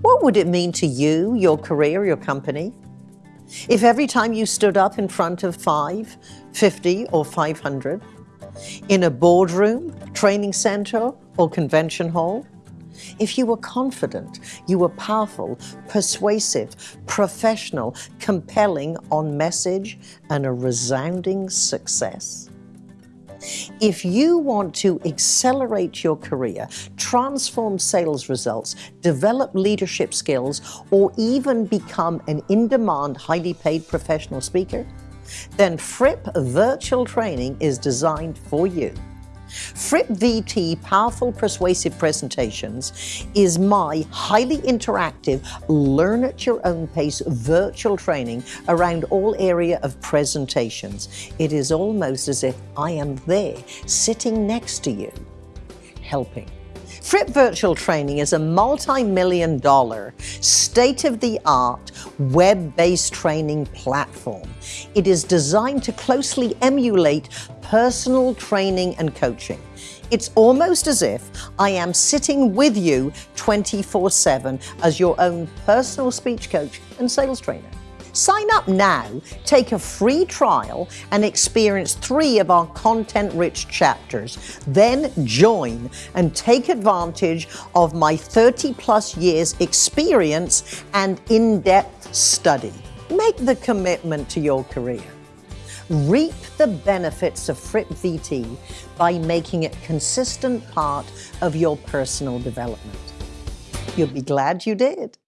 What would it mean to you, your career, your company? If every time you stood up in front of 5, 50 or 500, in a boardroom, training center or convention hall, if you were confident, you were powerful, persuasive, professional, compelling on message and a resounding success, if you want to accelerate your career, transform sales results, develop leadership skills, or even become an in-demand, highly paid professional speaker, then Fripp Virtual Training is designed for you. Fripp VT Powerful Persuasive Presentations is my highly interactive, learn at your own pace virtual training around all area of presentations. It is almost as if I am there, sitting next to you, helping. Fripp Virtual Training is a multi-million dollar, state-of-the-art, web-based training platform. It is designed to closely emulate personal training and coaching. It's almost as if I am sitting with you 24-7 as your own personal speech coach and sales trainer. Sign up now, take a free trial, and experience three of our content-rich chapters. Then join and take advantage of my 30-plus years experience and in-depth study. Make the commitment to your career. Reap the benefits of Fripp VT by making it consistent part of your personal development. You'll be glad you did.